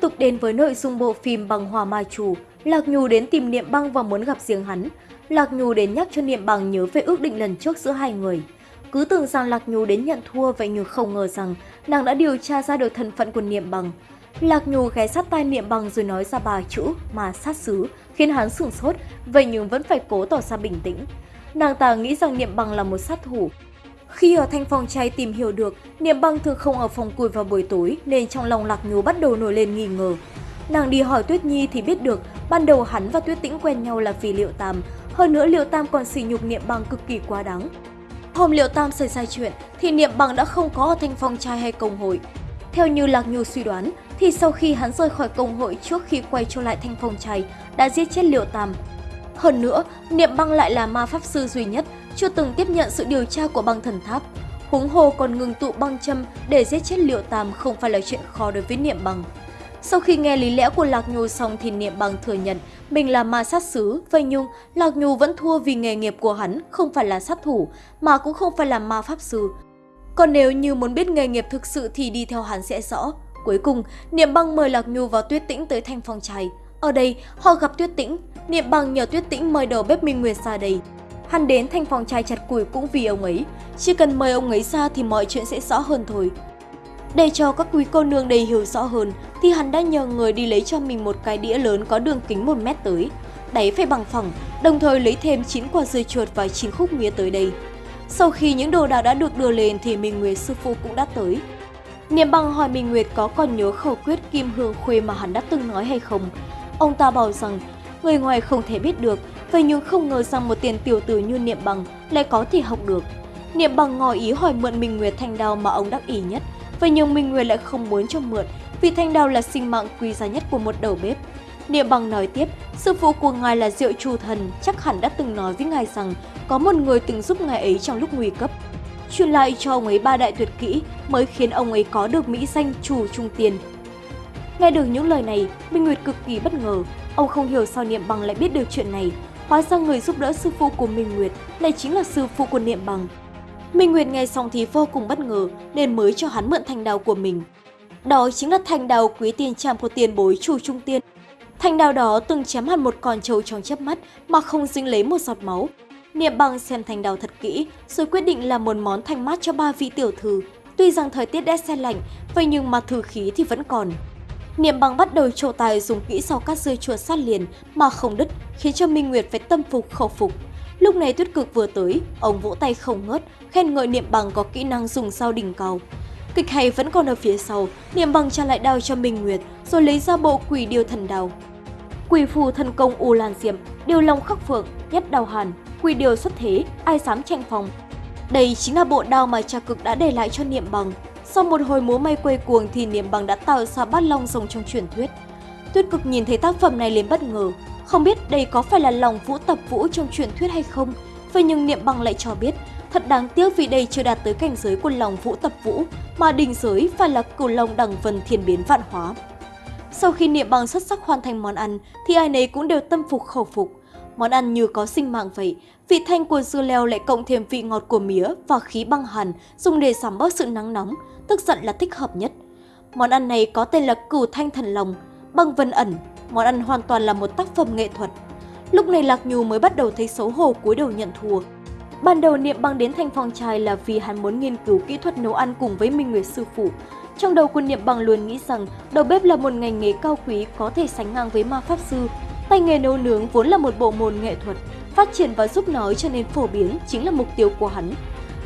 tục đến với nội dung bộ phim Bằng Hòa Ma Chủ, Lạc Nhu đến tìm Niệm Băng và muốn gặp riêng hắn. Lạc Nhu đến nhắc cho Niệm Băng nhớ về ước định lần trước giữa hai người. Cứ tưởng rằng Lạc Nhu đến nhận thua vậy nhưng không ngờ rằng nàng đã điều tra ra được thân phận của Niệm Bằng. Lạc Nhu ghé sát tai Niệm Bằng rồi nói ra ba chữ mà sát xứ, khiến hắn sửng sốt, vậy nhưng vẫn phải cố tỏ ra bình tĩnh. Nàng ta nghĩ rằng Niệm Bằng là một sát thủ. Khi ở thanh phòng chay tìm hiểu được, Niệm băng thường không ở phòng cùi vào buổi tối nên trong lòng Lạc nhú bắt đầu nổi lên nghi ngờ. Nàng đi hỏi Tuyết Nhi thì biết được ban đầu hắn và Tuyết Tĩnh quen nhau là vì Liệu Tam, hơn nữa Liệu Tam còn sỉ nhục Niệm băng cực kỳ quá đáng. Hôm Liệu Tam xảy ra chuyện thì Niệm băng đã không có ở thanh phong trai hay công hội. Theo như Lạc Nhu suy đoán, thì sau khi hắn rời khỏi công hội trước khi quay trở lại thanh phong trai, đã giết chết Liệu Tam. Hơn nữa, Niệm Băng lại là ma pháp sư duy nhất chưa từng tiếp nhận sự điều tra của băng thần tháp. huống hồ còn ngừng tụ băng châm để giết chết Liệu Tam không phải là chuyện khó đối với Niệm Băng. Sau khi nghe lý lẽ của Lạc Nhu xong thì Niệm Bằng thừa nhận mình là ma sát sứ, vậy nhưng Lạc Nhu vẫn thua vì nghề nghiệp của hắn không phải là sát thủ, mà cũng không phải là ma pháp sư. Còn nếu như muốn biết nghề nghiệp thực sự thì đi theo hắn sẽ rõ. Cuối cùng, Niệm Bằng mời Lạc Nhu và Tuyết Tĩnh tới thanh phong trai. Ở đây, họ gặp Tuyết Tĩnh, Niệm Bằng nhờ Tuyết Tĩnh mời đầu bếp Minh Nguyệt ra đây. Hắn đến thanh phòng trai chặt củi cũng vì ông ấy, chỉ cần mời ông ấy ra thì mọi chuyện sẽ rõ hơn thôi. Để cho các quý cô nương đầy hiểu rõ hơn, thì hắn đã nhờ người đi lấy cho mình một cái đĩa lớn có đường kính 1 mét tới. Đáy phải bằng phẳng, đồng thời lấy thêm 9 quả dưa chuột và 9 khúc mía tới đây. Sau khi những đồ đạc đã được đưa lên thì Minh Nguyệt sư phụ cũng đã tới. Niệm bằng hỏi Minh Nguyệt có còn nhớ khẩu quyết kim hương khuê mà hắn đã từng nói hay không. Ông ta bảo rằng người ngoài không thể biết được, vậy nhưng không ngờ rằng một tiền tiểu tử như Niệm bằng lại có thể học được. Niệm bằng ngỏ ý hỏi mượn Minh Nguyệt thanh đao mà ông đắc ý nhất, vậy nhưng Minh Nguyệt lại không muốn cho mượn vì thanh đao là sinh mạng quý giá nhất của một đầu bếp. Niệm bằng nói tiếp, sư phụ của ngài là Diệu Trù Thần, chắc hẳn đã từng nói với ngài rằng có một người từng giúp ngài ấy trong lúc nguy cấp. Truyền lại cho ông ấy ba đại tuyệt kỹ mới khiến ông ấy có được mỹ danh Chủ Trung Tiền. Nghe được những lời này, Minh Nguyệt cực kỳ bất ngờ. Ông không hiểu sao Niệm Bằng lại biết được chuyện này. Hóa ra người giúp đỡ sư phụ của Minh Nguyệt lại chính là sư phụ của Niệm Bằng. Minh Nguyệt nghe xong thì vô cùng bất ngờ nên mới cho hắn mượn thanh đào của mình. Đó chính là thanh đào quý tiền tràm của tiền bối chu trung tiên. Thanh đào đó từng chém hẳn một con trâu trong chớp mắt mà không dính lấy một giọt máu. Niệm bằng xem thanh đào thật kỹ rồi quyết định làm một món thanh mát cho ba vị tiểu thư. Tuy rằng thời tiết đã xe lạnh, vậy nhưng mà thử khí thì vẫn còn. Niệm bằng bắt đầu trổ tài dùng kỹ sau các rơi chuột sát liền mà không đứt, khiến cho Minh Nguyệt phải tâm phục khẩu phục. Lúc này tuyết cực vừa tới, ông vỗ tay không ngớt, khen ngợi Niệm bằng có kỹ năng dùng sao đỉnh cầu. Kịch hay vẫn còn ở phía sau, Niệm bằng trả lại đao cho Minh Nguyệt, rồi lấy ra bộ quỷ điêu thần đào, Quỷ phù thần công U Lan Diệm, điều long khắc phượng, nhất đào hàn, quỷ điều xuất thế, ai dám tranh phòng. Đây chính là bộ đao mà cha cực đã để lại cho Niệm bằng. Sau một hồi múa may quay cuồng thì Niệm bằng đã tạo ra bát long rồng trong truyền thuyết. Tuyết cực nhìn thấy tác phẩm này liền bất ngờ, không biết đây có phải là lòng vũ tập vũ trong truyền thuyết hay không. Vậy nhưng Niệm bằng lại cho biết Thật đáng tiếc vì đây chưa đạt tới cảnh giới của lòng vũ tập vũ, mà đỉnh giới phải là cửu long đẳng vân thiên biến vạn hóa. Sau khi niệm bằng xuất sắc hoàn thành món ăn, thì ai nấy cũng đều tâm phục khẩu phục. Món ăn như có sinh mạng vậy, vị thanh của dưa leo lại cộng thêm vị ngọt của mía và khí băng hàn dùng để giảm bớt sự nắng nóng, tức giận là thích hợp nhất. Món ăn này có tên là cửu thanh thần lòng, băng vân ẩn. Món ăn hoàn toàn là một tác phẩm nghệ thuật. Lúc này Lạc Nhu mới bắt đầu thấy xấu hổ cúi đầu nhận thua, Ban đầu Niệm Bằng đến thành phong trai là vì hắn muốn nghiên cứu kỹ thuật nấu ăn cùng với Minh Nguyệt sư phụ. Trong đầu của Niệm Bằng luôn nghĩ rằng đầu bếp là một ngành nghề cao quý có thể sánh ngang với ma pháp sư. Tay nghề nấu nướng vốn là một bộ môn nghệ thuật, phát triển và giúp nói cho nên phổ biến chính là mục tiêu của hắn.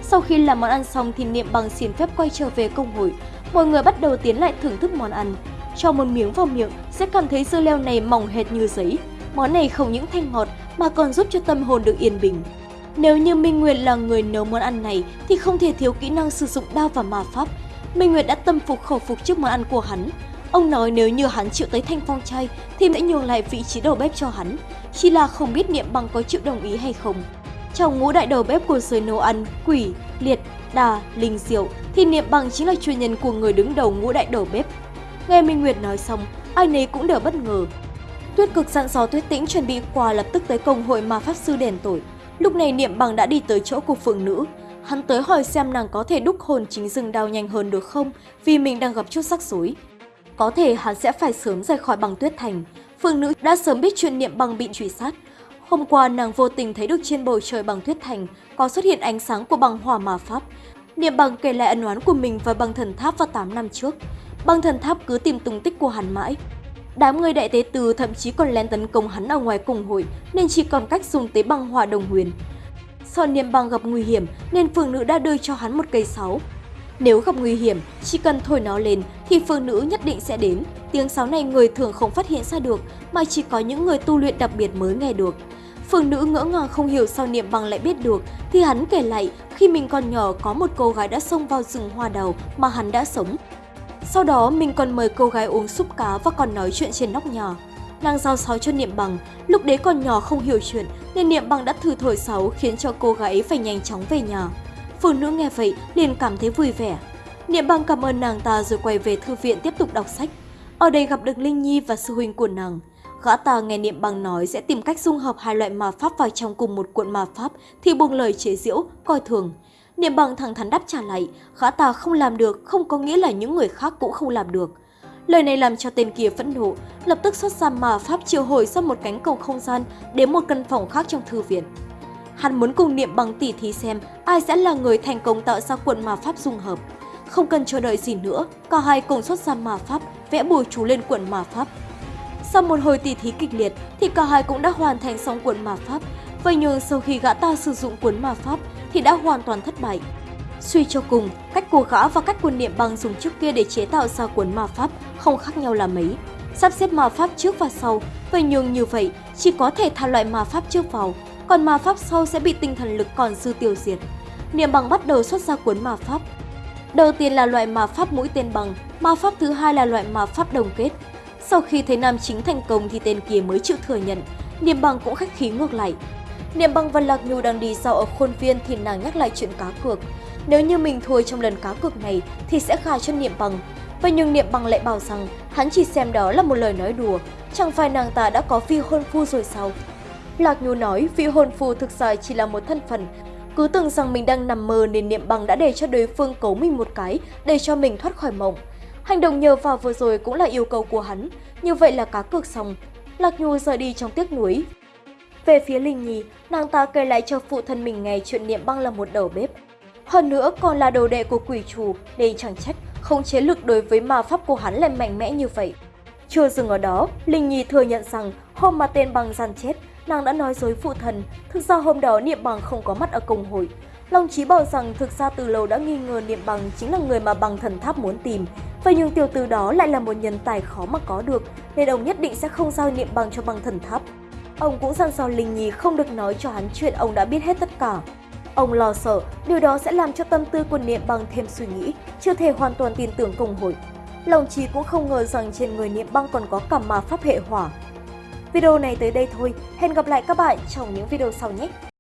Sau khi làm món ăn xong thì Niệm Bằng xin phép quay trở về công hội. Mọi người bắt đầu tiến lại thưởng thức món ăn. Cho một miếng vào miệng sẽ cảm thấy dưa leo này mỏng hệt như giấy. Món này không những thanh ngọt mà còn giúp cho tâm hồn được yên bình. Nếu như Minh Nguyệt là người nấu món ăn này thì không thể thiếu kỹ năng sử dụng đao và ma pháp. Minh Nguyệt đã tâm phục khẩu phục trước món ăn của hắn. Ông nói nếu như hắn chịu tới thanh phong chay thì sẽ nhường lại vị trí đầu bếp cho hắn. Chỉ là không biết Niệm Bằng có chịu đồng ý hay không. Trong ngũ đại đầu bếp của giới nấu ăn, quỷ, liệt, đà, linh diệu thì Niệm Bằng chính là chuyên nhân của người đứng đầu ngũ đại đầu bếp. Nghe Minh Nguyệt nói xong, ai nấy cũng đều bất ngờ. Tuyết cực dặn dò Tuyết Tĩnh chuẩn bị quà lập tức tới công hội ma pháp sư đèn tội. Lúc này Niệm Bằng đã đi tới chỗ của phượng nữ. Hắn tới hỏi xem nàng có thể đúc hồn chính rừng đao nhanh hơn được không vì mình đang gặp chút rắc rối có thể hắn sẽ phải sớm rời khỏi băng tuyết thành. Phương nữ đã sớm biết chuyện niệm băng bị truy sát. Hôm qua nàng vô tình thấy được trên bầu trời băng tuyết thành, có xuất hiện ánh sáng của băng hỏa mà pháp. Niệm băng kể lại ân oán của mình và băng thần tháp vào 8 năm trước. Băng thần tháp cứ tìm tung tích của hắn mãi. Đám người đại tế từ thậm chí còn lén tấn công hắn ở ngoài cùng hội, nên chỉ còn cách dùng tế băng hỏa đồng huyền. Sợ niệm băng gặp nguy hiểm, nên phương nữ đã đưa cho hắn một cây sáo. Nếu gặp nguy hiểm, chỉ cần thổi nó lên thì phương nữ nhất định sẽ đến. Tiếng sáo này người thường không phát hiện ra được mà chỉ có những người tu luyện đặc biệt mới nghe được. Phương nữ ngỡ ngàng không hiểu sao niệm bằng lại biết được thì hắn kể lại khi mình còn nhỏ có một cô gái đã xông vào rừng hoa đào mà hắn đã sống. Sau đó mình còn mời cô gái uống súp cá và còn nói chuyện trên nóc nhà. Nàng giao sáo cho Niệm Bằng, lúc đấy còn nhỏ không hiểu chuyện nên Niệm Bằng đã thử thổi sáo khiến cho cô gái ấy phải nhanh chóng về nhà. Phụ nữ nghe vậy liền cảm thấy vui vẻ. Niệm Bằng cảm ơn nàng ta rồi quay về thư viện tiếp tục đọc sách. Ở đây gặp được Linh Nhi và sư huynh của nàng. Gã ta nghe Niệm Bằng nói sẽ tìm cách dung hợp hai loại ma pháp vào trong cùng một cuộn ma pháp thì buông lời chế giễu, coi thường. Niệm Bằng thẳng thắn đáp trả lại, gã ta không làm được không có nghĩa là những người khác cũng không làm được. Lời này làm cho tên kia phẫn nộ, lập tức xuất ra ma pháp triệu hồi ra một cánh cầu không gian đến một căn phòng khác trong thư viện. Hắn muốn cùng Niệm Bằng tỉ thí xem ai sẽ là người thành công tạo ra cuộn ma pháp dung hợp. Không cần chờ đợi gì nữa, cả hai cùng xuất ra ma pháp, vẽ bùa chú lên cuộn ma pháp. Sau một hồi tỉ thí kịch liệt thì cả hai cũng đã hoàn thành xong cuộn ma pháp. Vậy nhưng sau khi gã ta sử dụng cuốn ma pháp thì đã hoàn toàn thất bại. Suy cho cùng, cách của gã và cách quần niệm bằng dùng trước kia để chế tạo ra cuốn ma pháp không khác nhau là mấy. Sắp xếp ma pháp trước và sau, vậy nhưng như vậy chỉ có thể thả loại ma pháp trước vào, còn ma pháp sau sẽ bị tinh thần lực còn dư tiêu diệt. Niệm bằng bắt đầu xuất ra cuốn ma pháp. Đầu tiên là loại ma pháp mũi tên bằng, ma pháp thứ hai là loại ma pháp đồng kết. Sau khi thấy nam chính thành công thì tên kia mới chịu thừa nhận, Niệm bằng cũng khách khí ngược lại. Niệm bằng và Lạc Nhu đang đi sau ở khuôn viên thì nàng nhắc lại chuyện cá cược. Nếu như mình thua trong lần cá cược này thì sẽ khai cho Niệm bằng. Và nhưng Niệm bằng lại bảo rằng hắn chỉ xem đó là một lời nói đùa, chẳng phải nàng ta đã có phi hôn phu rồi sao? Lạc Nhu nói vị hồn phù thực ra chỉ là một thân phận, cứ tưởng rằng mình đang nằm mơ nên Niệm bằng đã để cho đối phương cấu mình một cái để cho mình thoát khỏi mộng. Hành động nhờ vào vừa rồi cũng là yêu cầu của hắn, như vậy là cá cược xong. Lạc Nhu rời đi trong tiếc nuối. Về phía Linh Nhi, nàng ta kể lại cho phụ thân mình nghe chuyện Niệm băng là một đầu bếp. Hơn nữa còn là đồ đệ của quỷ chủ, nên chẳng trách không chế lực đối với ma pháp của hắn lại mạnh mẽ như vậy. Chưa dừng ở đó, Linh Nhi thừa nhận rằng hôm mà tên băng gian chết, nàng đã nói dối phụ thần, thực ra hôm đó Niệm bằng không có mặt ở công hội. Long Chí bảo rằng thực ra từ lâu đã nghi ngờ Niệm bằng chính là người mà bằng thần tháp muốn tìm, Vậy nhưng tiểu tử đó lại là một nhân tài khó mà có được, nên ông nhất định sẽ không giao niệm bằng cho bằng thần tháp. Ông cũng dặn dò Linh Nhi không được nói cho hắn chuyện ông đã biết hết tất cả. Ông lo sợ điều đó sẽ làm cho tâm tư của niệm bằng thêm suy nghĩ, chưa thể hoàn toàn tin tưởng công hội. Lòng trí cũng không ngờ rằng trên người niệm bằng còn có cả ma pháp hệ hỏa. Video này tới đây thôi, hẹn gặp lại các bạn trong những video sau nhé!